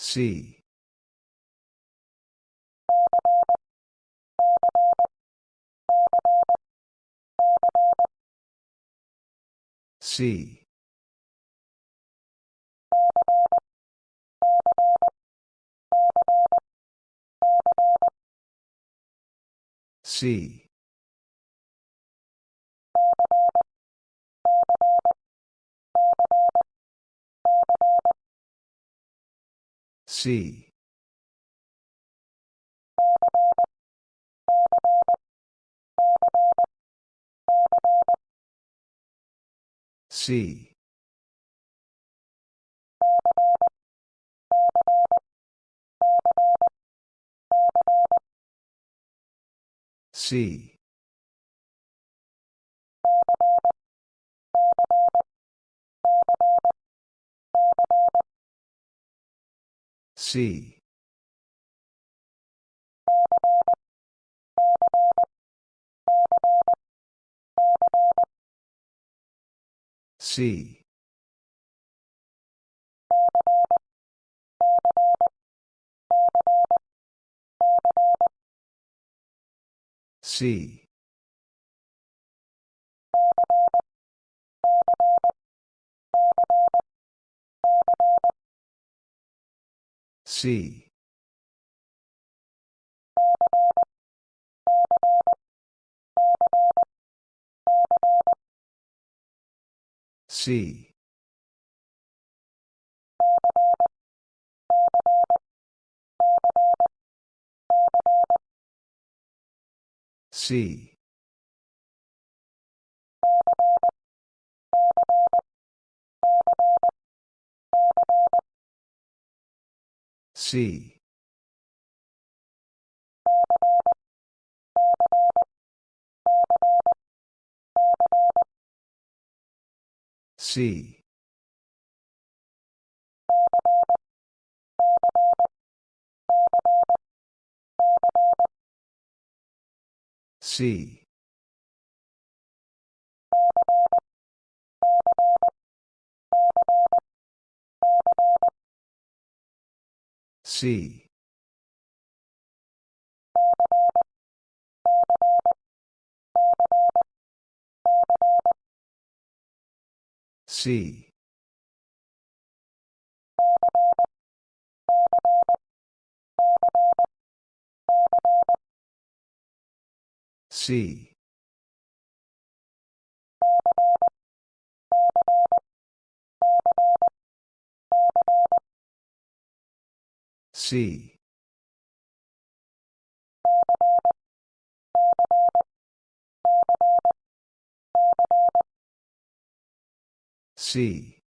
C. C. C. C. C. C c. C. C. C. C. C. C. C. C. C. C. C. C. C.